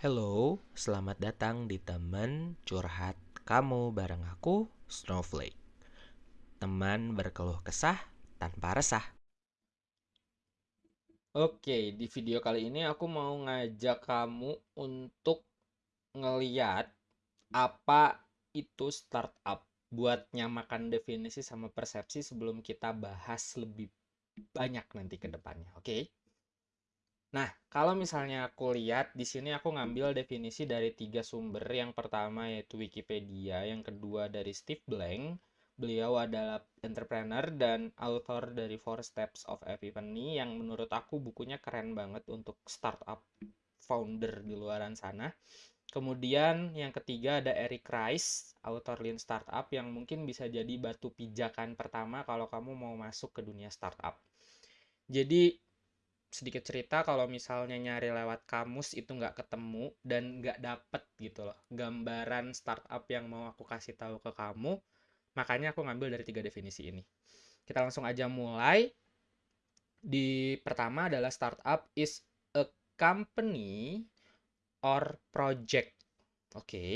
Hello, selamat datang di teman curhat kamu bareng aku, Snowflake. Teman berkeluh kesah tanpa resah. Oke, di video kali ini aku mau ngajak kamu untuk ngeliat apa itu startup buat nyamakan definisi sama persepsi sebelum kita bahas lebih banyak nanti ke depannya, oke? Nah, kalau misalnya aku lihat di sini aku ngambil definisi dari tiga sumber. Yang pertama yaitu Wikipedia, yang kedua dari Steve Blank. Beliau adalah entrepreneur dan author dari Four Steps of Epiphany yang menurut aku bukunya keren banget untuk startup founder di luaran sana. Kemudian yang ketiga ada Eric Rice, author Lean Startup yang mungkin bisa jadi batu pijakan pertama kalau kamu mau masuk ke dunia startup. Jadi sedikit cerita kalau misalnya nyari lewat kamus itu nggak ketemu dan nggak dapet gitu loh. Gambaran startup yang mau aku kasih tahu ke kamu makanya aku ngambil dari tiga definisi ini. Kita langsung aja mulai. Di pertama adalah startup is a company or project. Oke. Okay.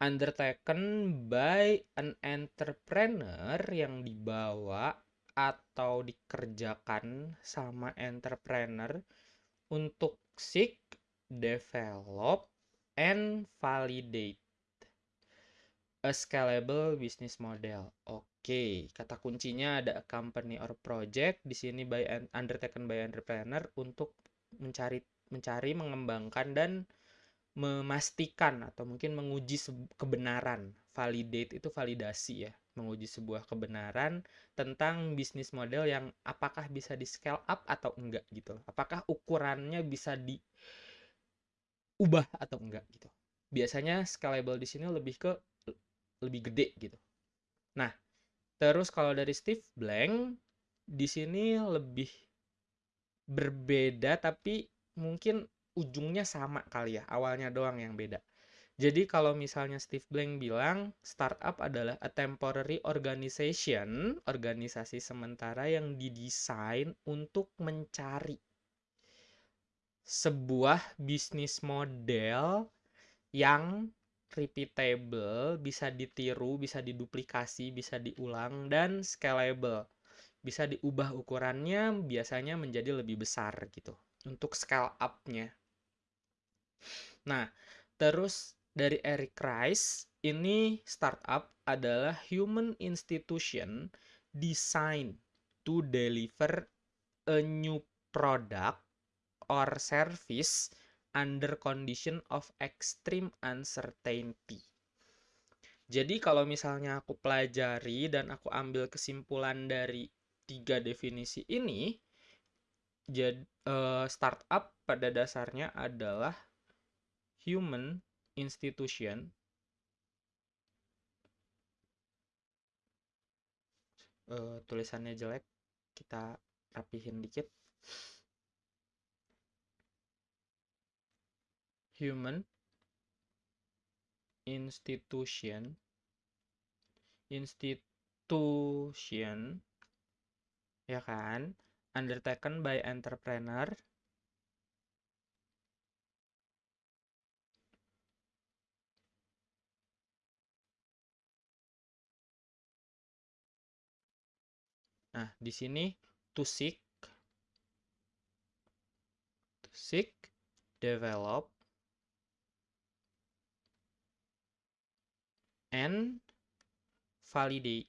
undertaken by an entrepreneur yang dibawa atau dikerjakan sama entrepreneur untuk seek, develop, and validate a scalable business model. Oke, kata kuncinya ada company or project di sini by undertaken by entrepreneur untuk mencari mencari mengembangkan dan memastikan atau mungkin menguji kebenaran. Validate itu validasi ya menguji sebuah kebenaran tentang bisnis model yang apakah bisa di scale up atau enggak gitu Apakah ukurannya bisa diubah atau enggak gitu. Biasanya scalable di sini lebih ke lebih gede gitu. Nah, terus kalau dari Steve Blank di sini lebih berbeda tapi mungkin ujungnya sama kali ya, awalnya doang yang beda. Jadi kalau misalnya Steve Blank bilang startup adalah a temporary organization, organisasi sementara yang didesain untuk mencari sebuah bisnis model yang repeatable, bisa ditiru, bisa diduplikasi, bisa diulang dan scalable. Bisa diubah ukurannya biasanya menjadi lebih besar gitu untuk scale up-nya. Nah, terus dari Eric Rice, ini startup adalah human institution designed to deliver a new product or service under condition of extreme uncertainty. Jadi kalau misalnya aku pelajari dan aku ambil kesimpulan dari tiga definisi ini, jadi uh, startup pada dasarnya adalah human institution. Uh, tulisannya jelek kita rapihin dikit. Human institution. Institution ya kan? Undertaken by entrepreneur Nah, di sini to seek to seek develop and validate.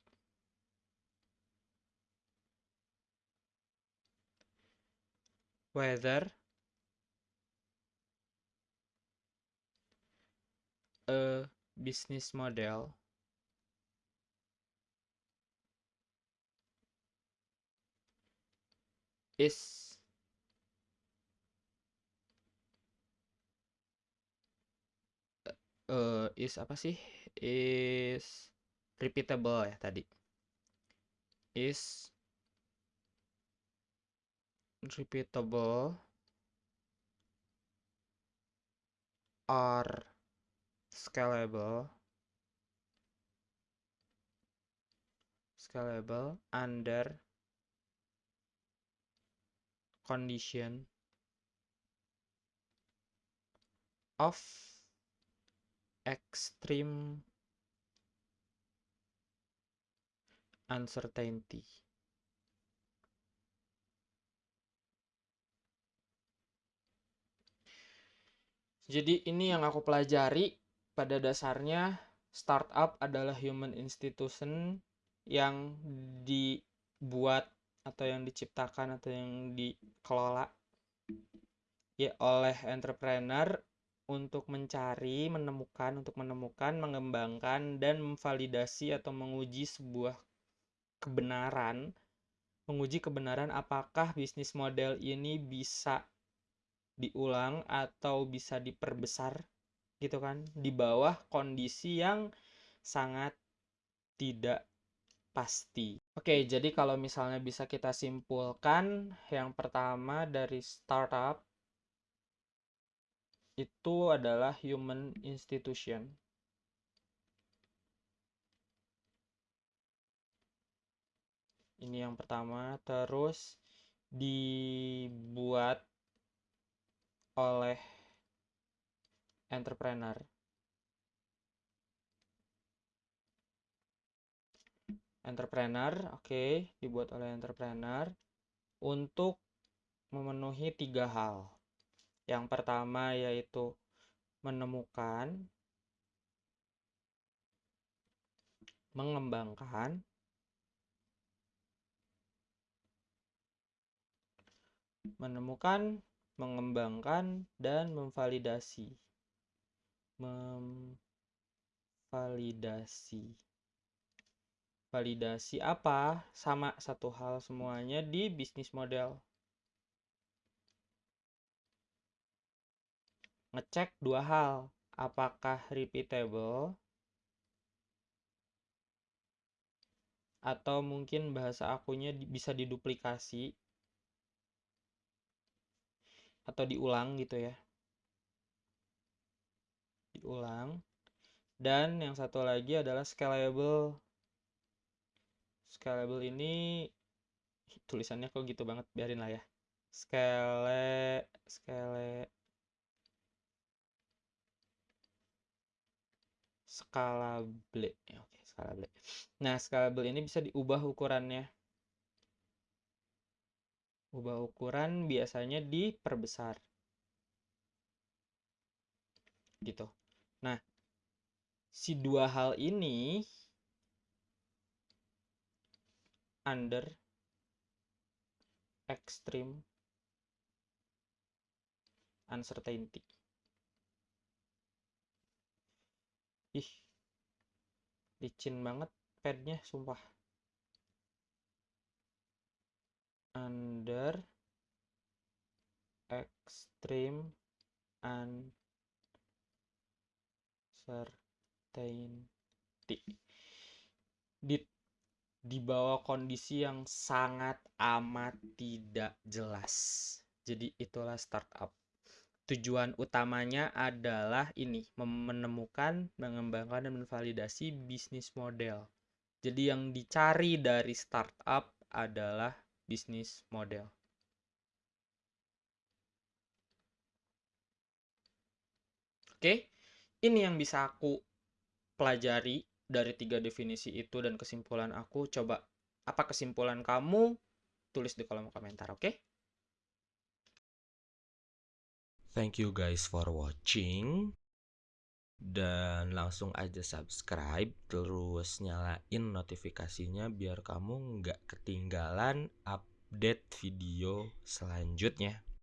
Whether a business model is uh, is apa sih? Is repeatable ya tadi. Is repeatable or scalable. Scalable under condition of extreme uncertainty. Jadi ini yang aku pelajari pada dasarnya startup adalah human institution yang dibuat atau yang diciptakan atau yang dikelola? Ya oleh entrepreneur untuk mencari, menemukan, untuk menemukan, mengembangkan dan memvalidasi atau menguji sebuah kebenaran, menguji kebenaran apakah bisnis model ini bisa diulang atau bisa diperbesar gitu kan? Di bawah kondisi yang sangat tidak pasti. Oke, jadi kalau misalnya bisa kita simpulkan yang pertama dari startup itu adalah human institution. Ini yang pertama, terus dibuat oleh entrepreneur. Entrepreneur, oke, okay, dibuat oleh entrepreneur untuk memenuhi tiga hal. Yang pertama yaitu menemukan, mengembangkan, menemukan, mengembangkan, dan memvalidasi. Memvalidasi. Validasi apa? Sama satu hal semuanya di bisnis model. Ngecek dua hal. Apakah repeatable? Atau mungkin bahasa akunya bisa diduplikasi atau diulang gitu ya diulang dan yang satu lagi adalah scalable scalable ini tulisannya kok gitu banget biarin lah ya. Scale scale scalable. Oke scalable. Nah scalable ini bisa diubah ukurannya. Ubah ukuran biasanya diperbesar. Gitu. Nah si dua hal ini under extreme uncertainty. Ih licin banget padnya sumpah. Under extreme uncertainty di bawah kondisi yang sangat amat tidak jelas. Jadi itulah startup. Tujuan utamanya adalah ini, menemukan, mengembangkan dan menvalidasi bisnis model. Jadi yang dicari dari startup adalah bisnis model. Oke, ini yang bisa aku pelajari dari tiga definisi itu dan kesimpulan aku. Coba apa kesimpulan kamu? Tulis di kolom komentar, oke? Thank you guys for watching. Dan langsung aja subscribe, terus nyalain notifikasinya biar kamu nggak ketinggalan update video selanjutnya.